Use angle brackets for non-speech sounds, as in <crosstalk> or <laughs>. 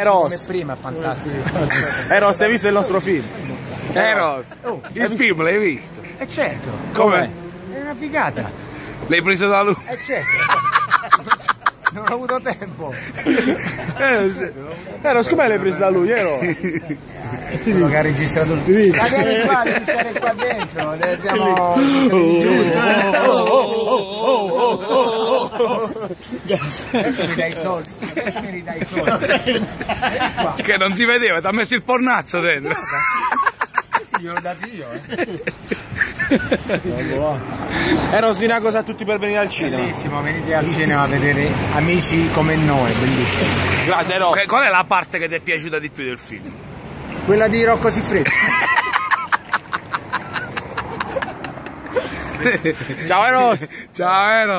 Eros. prima è fantastico. <laughs> Eros, hai visto il nostro film? Eros, Oh, il film l'hai visto? E certo, Com'è? è una figata. L'hai preso da lui? E certo. <laughs> non ho avuto tempo. Eros, com'è l'hai preso da lui? Eros. <laughs> Quello che ha registrato il film. Ma vieni qua, devi stare qua dentro. eh, Siamo. Adesso mi dai i soldi. Adesso mi ridai i soldi. Che non si vedeva, ti ha messo il pornaccio dentro. Sì, gliel'ho dato io. Eh. Eros, di una cosa a tutti per venire al cinema. Bellissimo, venite al cinema a vedere amici come noi, bellissimo. Grande Eros. Qual è la parte che ti è piaciuta di più del film? Quella di Rocco Siffredi. <laughs> Ciao Eros. Ciao Eros!